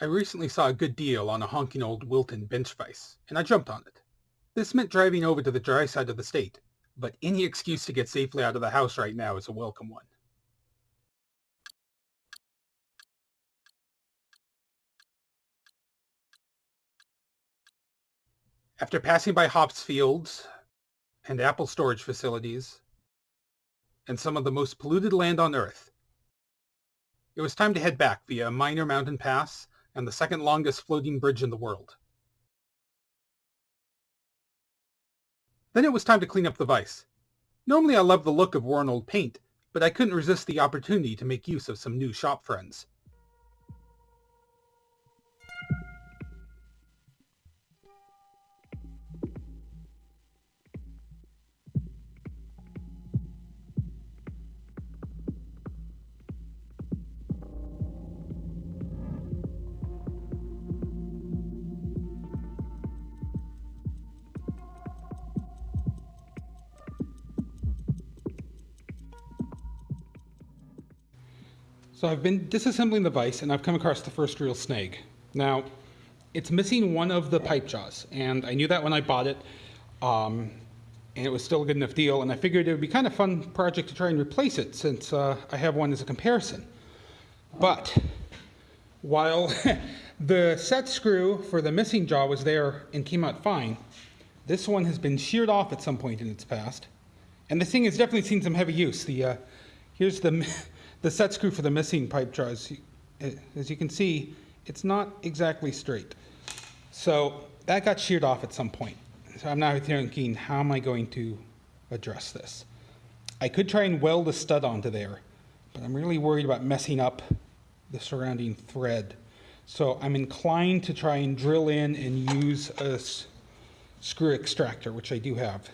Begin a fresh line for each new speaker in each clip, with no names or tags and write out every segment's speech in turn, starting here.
I recently saw a good deal on a honking old Wilton bench vise, and I jumped on it. This meant driving over to the dry side of the state, but any excuse to get safely out of the house right now is a welcome one. After passing by hops fields and apple storage facilities and some of the most polluted land on Earth, it was time to head back via a minor mountain pass and the second longest floating bridge in the world. Then it was time to clean up the vise. Normally I love the look of worn old paint, but I couldn't resist the opportunity to make use of some new shop friends. So I've been disassembling the vise and I've come across the first real snag. Now, it's missing one of the pipe jaws, and I knew that when I bought it, um, and it was still a good enough deal, and I figured it would be kind of fun project to try and replace it since uh, I have one as a comparison. But while the set screw for the missing jaw was there and came out fine, this one has been sheared off at some point in its past, and this thing has definitely seen some heavy use. The uh, here's the the set screw for the missing pipe jaws, as you can see, it's not exactly straight. So that got sheared off at some point. So I'm now thinking, how am I going to address this? I could try and weld a stud onto there, but I'm really worried about messing up the surrounding thread. So I'm inclined to try and drill in and use a screw extractor, which I do have.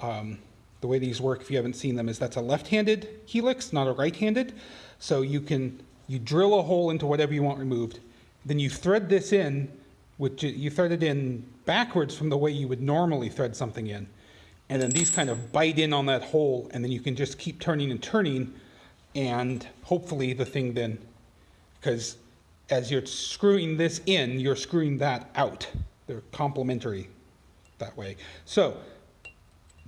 Um, the way these work, if you haven't seen them, is that's a left-handed helix, not a right-handed. So you can you drill a hole into whatever you want removed, then you thread this in, which you thread it in backwards from the way you would normally thread something in. And then these kind of bite in on that hole, and then you can just keep turning and turning, and hopefully the thing then, because as you're screwing this in, you're screwing that out. They're complementary that way. So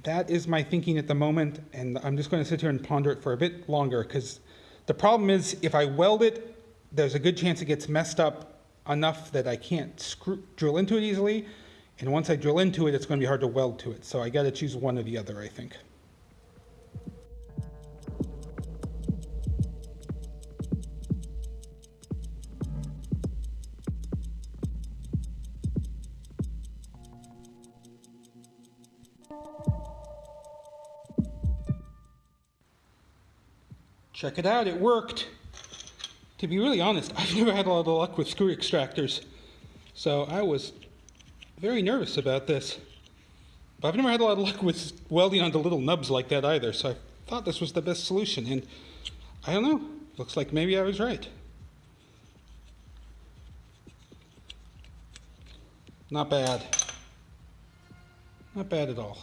that is my thinking at the moment, and I'm just going to sit here and ponder it for a bit longer because the problem is if I weld it, there's a good chance it gets messed up enough that I can't screw, drill into it easily, and once I drill into it, it's going to be hard to weld to it. So I got to choose one or the other, I think. Check it out, it worked. To be really honest, I've never had a lot of luck with screw extractors. So I was very nervous about this. But I've never had a lot of luck with welding onto little nubs like that either, so I thought this was the best solution. And I don't know, looks like maybe I was right. Not bad. Not bad at all.